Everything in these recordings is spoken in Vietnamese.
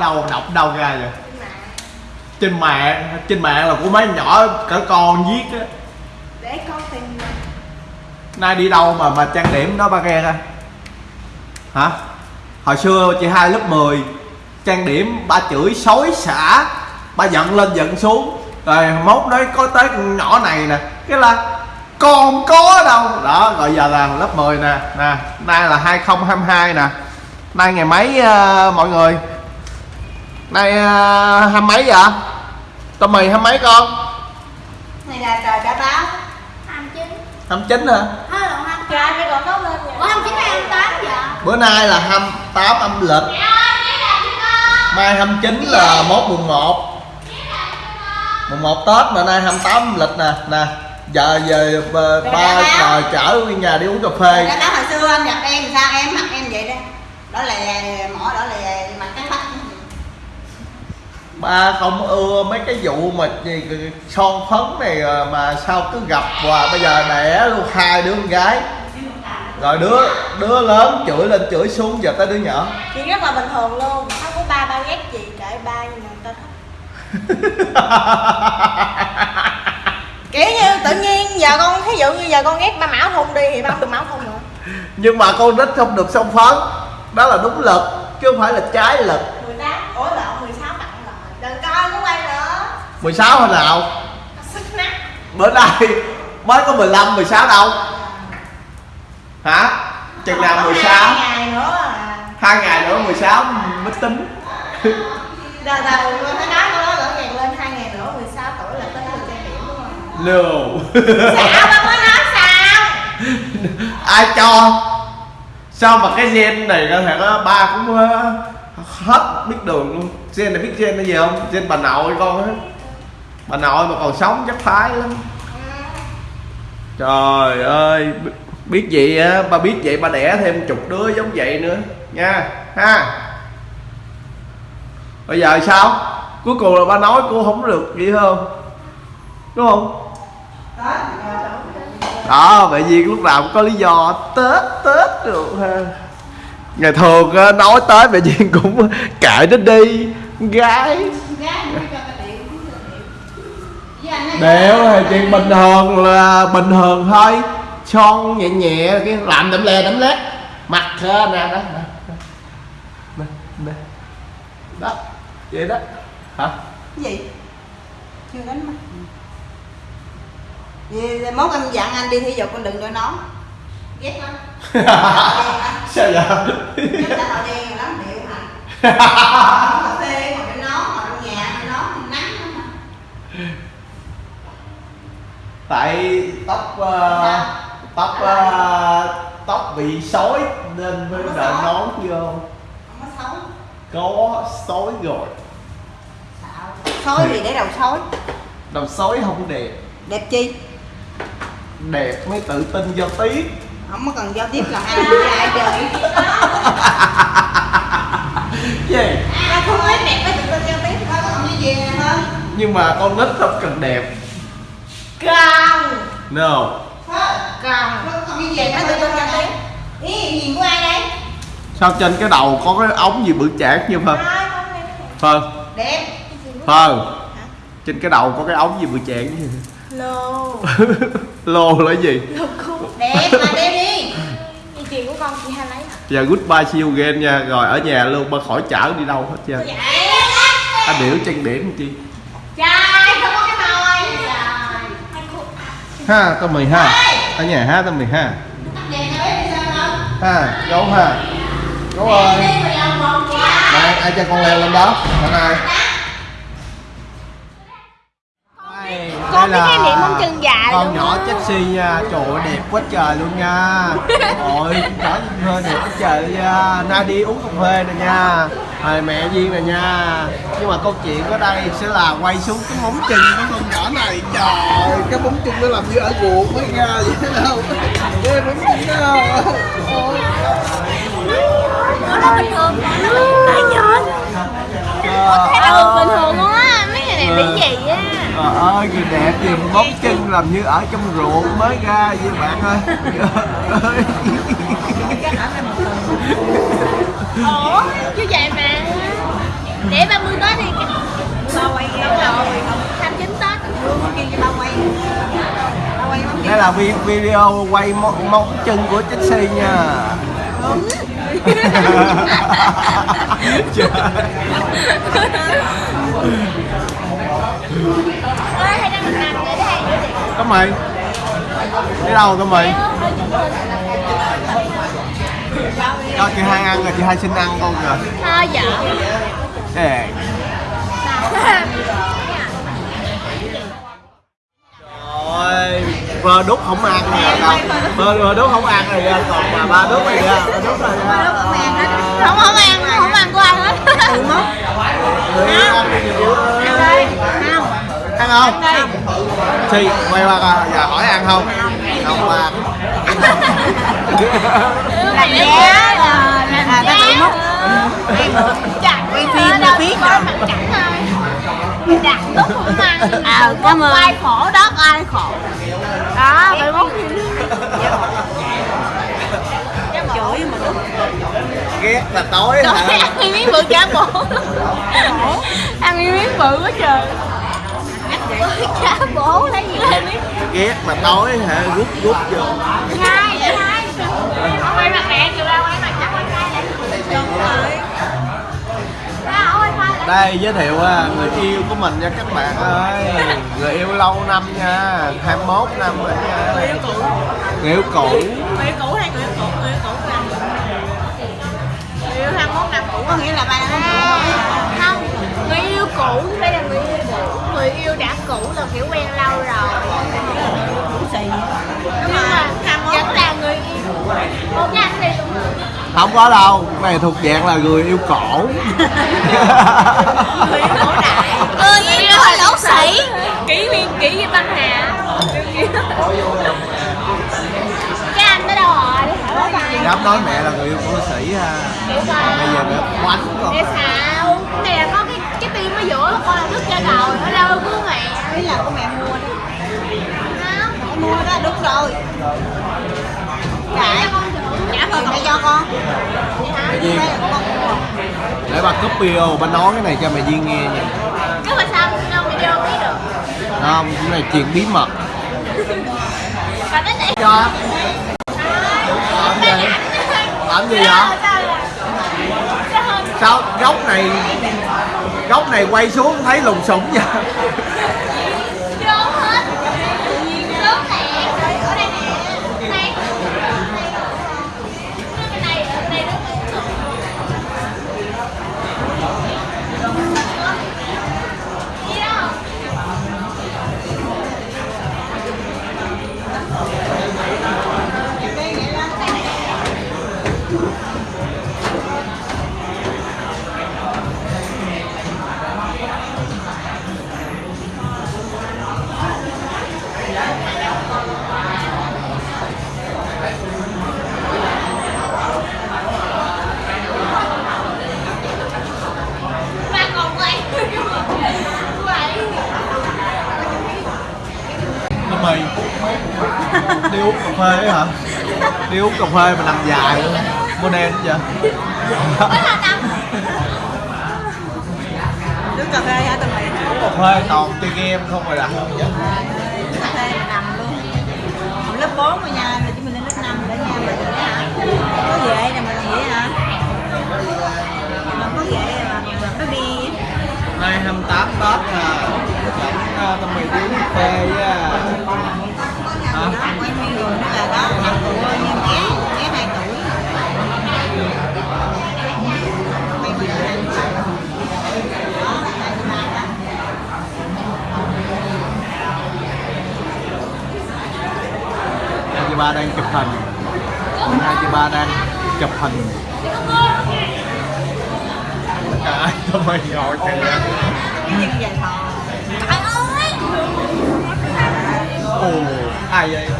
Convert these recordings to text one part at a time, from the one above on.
đâu đọc đâu ra vậy? Trên mạng trên mạng là của mấy nhỏ cỡ con viết á. Để con tìm nay đi đâu mà mà trang điểm nó ba ghe ra? Hả? Hồi xưa chị hai lớp 10 trang điểm ba chửi xối xả ba giận lên giận xuống. Rồi mốt nói có tới con nhỏ này nè cái là con có đâu. Đó rồi giờ là lớp 10 nè. Nè nay là 2022 nè. Nay ngày mấy ờ, mọi người nay uh, hai mấy vậy? Tô mì hai mấy con? Này là trời đã báo. 29 29 hả? Hết rồi 28 trời mới còn có lên Ủa 29 hay 28 vậy? bữa nay là 28 âm lịch. Mai 29 là mốt mùng 1 mùng 1 Tết mà nay 28 âm lịch nè. Nè giờ giờ ba, giờ chở đi nhà đi uống cà phê. Đã báo hồi xưa anh gặp em sao? Em mặc em vậy đó. Đó là mỏ đó là mặt cái bắt ba không ưa mấy cái vụ mà gì son phấn này à, mà sao cứ gặp và bây giờ đẻ luôn hai đứa con gái. Rồi đứa đứa lớn chửi lên chửi xuống giờ tới đứa nhỏ. Chị rất là bình thường luôn. Không có ba ba ghét chị kệ ba nhưng mà người ta thích. Kiểu như tự nhiên giờ con ví dụ như giờ con ghét ba mão thun đi thì ba không được mão thun nữa. Nhưng mà con nít không được son phấn. Đó là đúng lực chứ không phải là trái lực 18 ủa lộn 16 tặng rồi đừng coi cũng quay nữa 16 hồi nào bữa nay mới có 15 16 đâu. Hả? Chừng nào 16 hai ngày nữa à. Hai ngày nữa 16 mới tính. Rồi rồi con thấy nói con nói nữa ngày lên hai ngày nữa 16 tuổi là tới được trang điểm đúng không? no Sao ba mới nói sao? ai cho? Sao mà cái gen này có thể có ba cũng ờ, hết biết đường luôn? Gen này biết gen là gì không? Gen bà nội con á bà nội mà còn sống chắc phái lắm. Trời ơi biết vậy á? Ba biết vậy, ba đẻ thêm chục đứa giống vậy nữa. Nha, ha. Bây giờ sao? Cuối cùng là ba nói cô không được gì không? Đúng không? Đó, vậy vì lúc nào cũng có lý do. Tết tết được, ha. Ngày thường nói tết vậy viên cũng cãi nó đi. Gái. Gái cũng cho cái điệu cũng được điệu. Anh đéo là chuyện bình thường là bình thường thôi son nhẹ nhẹ cái làm đậm lè đậm lét mặt nè đó nè, nè. đó vậy đó hả Cái gì? Chưa đánh mắt. Vì mốt em dặn anh đi thể dục con đừng đội nón. Ghét lắm. sao vậy đen rồi lắm điệu hả? Cà phê ngồi đội nón, ngồi trong nhà đội nón nắng lắm mà. Tại tóc ờ, tóc ờ, tóc bị sói nên phải đội nón vô Không có sói rồi. Sói thì để đầu sói. đầu sói không đẹp Đẹp chi? đẹp mới tự tin giao tiếp Không có cần giao tiếp làm ăn với ai trời. gì Ra không biết đẹp mới tự tin giao tiếp thôi, còn như gì hơn. nhưng mà con nít không cần đẹp Không. no Còn như vậy mới tự tin giao tiếp. Ý nhìn của ai đây? sao trên cái đầu có cái ống gì bự chạc như này? phân Đẹp. phân trên cái đầu có cái ống gì bự chạc như Lô. lô là cái gì Đẹp mà đem đi. Dây chuyền của con chị hai lấy hả? giờ goodbye see you again nha rồi ở nhà luôn ba khỏi chở đi đâu hết trơn Vậy. anh biểu trang điểm chi ha tao mì ha. Ở nhà ha tao mì ha. Không? ha gấu ha. Gấu ơi. Này ai cho con leo lên đó? Thằng ai? Con biết cái niệm móng chân dài con luôn nhỏ sexy nha trời ơi đẹp quá trời luôn nha. Ôi nhỏ phê đẹp quá trời nha nay đi uống cà phê nè nha rồi mẹ duyên nè nha. Nhưng mà câu chuyện ở đây sẽ là quay xuống cái móng chân của con nhỏ này. Trời cái móng chân nó làm như ở ruột mới ra vậy đâu cái móng chân đó Ôi, Nó bình thường nó Ai nhớ Thấy nó được bình thường luôn á. Mấy người này bị gì á. Trời ơi, người đẹp gì móng chân làm như ở trong ruột mới ra vậy bạn ơi ơi ủa như vậy mà. Để 30 tết đi. Ba quay đâu tham chín tết. Luôn kia cho ba quay. Đây là video quay móng, chân của Chelsea nha. Trời Ôi, hay đang làm Đi đâu tấm mì Cho chị hai ăn rồi chị hai xin ăn con kìa thôi dạ. Nè Rồi Vơ đúc không ăn nè Vơ, vơ đúc không ăn rồi kìa Còn mà ba đúc này kìa Ba đúc rồi kìa không không ăn không ăn của ai hết. Người yêu ăn đi yêu ơi. Ăn không? Chị, quay qua coi, giờ hỏi ăn không? Không ăn làm giá là làm giá. chặt quay phim là biết rồi. Đặt tốt không ăn. À cảm ơn. ai khổ đó ai khổ. Đó phải mốt chửi mà Ghét là tối hả? ăn miếng bự chả bổ. Ăn miếng bự quá trời Chả bổ lấy gì Ghét mà tối hả? Rút rút vô. Vậy hai. Ông quay mặt mẹ kìa ra quay mặt chắc quay hai lại. Đây giới thiệu à, người yêu của mình nha các bạn ơi. Người yêu lâu năm nha. 21 năm rồi nha. Người yêu cũ. Người yêu cũ. Người yêu cũ hay người yêu cũ? Người yêu cũ là người yêu 21 năm cũ có nghĩa là ba. Năm Không, người yêu cũ người yêu đã cũ là kiểu quen lâu rồi. Cũ xì Nhưng mà vẫn là người yêu Một cái anh đi cũng được Không có đâu, cái này thuộc dạng là người yêu cổ. Người yêu cổ đại. Người yêu là lỗ sĩ kỷ viên kỷ viên băng hà. Cái anh đó đâu rồi, Dám nói mẹ là người yêu của sĩ ha. Bây giờ mẹ quánh con này là có cái cái tim ở giữa con là đứt ra rồi đâu của mẹ. Ý là của mẹ mua đó Không mẹ mua đó đúng rồi. Thử trả thôi mẹ cho con. Mẹ Duyên đây là của con. Mua Để bà cúp video bà nói cái này cho mẹ Duyên nghe nha. Chứ mà sao đâu vô biết được? Không, cái này chuyện bí mật. Và cái này Cho. Làm gì? Làm gì vậy? Sao góc này Góc này quay xuống thấy lùng sủng vậy mì. Đi uống cà phê ấy hả? Đi uống cà phê mà nằm dài luôn. Mua đen vậy? Nước cà phê hả tụi mày Cà phê toàn chơi game không rồi đã cà phê mà nằm luôn. Lớp 4 rồi nha rồi chúng mình lên lớp 5 rồi đó nha mình hả ba đang chụp hình. Hai chị ba đang chụp hình. Trời ơi, tụi mày ngồi kìa. Ồ, ai vậy?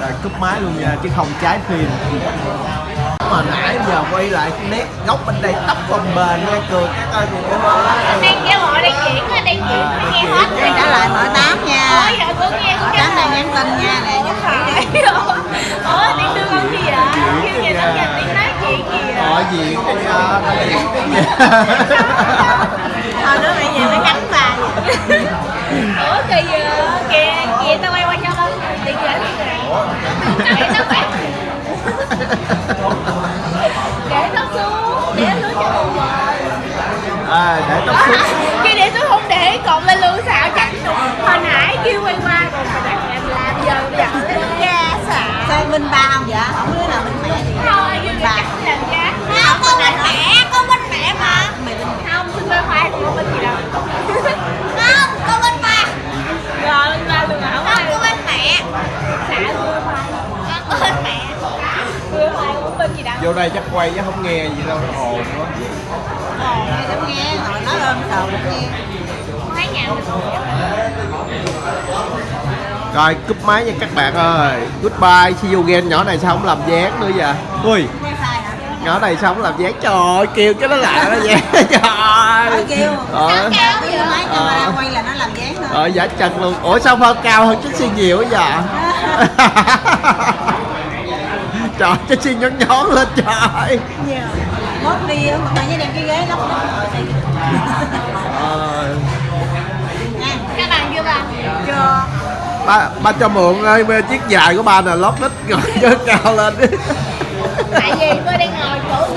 Rồi cúp máy luôn nha, chứ không trái phim mà nãy giờ quay lại nét góc bên đây tóc bồng bềnh nghe cười các ơi gì nữa Đang kêu gọi đang chuyển đang chuyển Mới nghe hết Thì trả lời mở tám nha. Ôi giờ tôi nghe Mở cũng tám lời nhắn tin nha nè rồi Ủa tiếng đưa con gì vậy? Kêu gì đó giờ tiếng nói chuyện gì vậy? Hỏi gì cái gì thôi đứa mày về mới cắn bà Ủa kỳ vậy? Kìa, kìa tao quay qua cho con Tiền gửi tiền nó phải để nó xuống để nó xuống cho một người à, để tóc xuống khi để tôi không để cột lên luôn sao chắc hồi nãy kêu quay qua. Còn phải đặt em làm giờ giờ ga xả sao bên ba không vậy? Không đứa nào bên mẹ gì thôi là chắc làm giá không con bên mẹ con bên mẹ mà. Mày bên không xin bên khoai của bên gì đâu. Không con bên ba. Rồi bên ba luôn hả không con bên mẹ. Xả luôn khoai con bên mẹ. Vô đây chắc quay chứ không nghe gì đâu. Ồn Rồi cúp máy nha các bạn ơi. Goodbye See you again. Nhỏ này sao không làm dáng nữa vậy? Ui. Nhỏ này sao không làm dáng? Trời ơi kêu cái nó lại nó dáng Trời ơi. Kêu? Ờ. quay là nó làm thôi. Ờ giả trần luôn. Ủa sao Phong cao hơn Chích Xi nhiều vậy? Trời Chích Xi nhón nhón lên trời mốt đi á, mà với đem cái ghế lóc lóc ngồi Ờ, các bạn chưa bạn chưa. Ba, ba cho mượn ơi chiếc dài của ba nè lót đít rồi cho cao lên tại vì tôi đang ngồi chỗ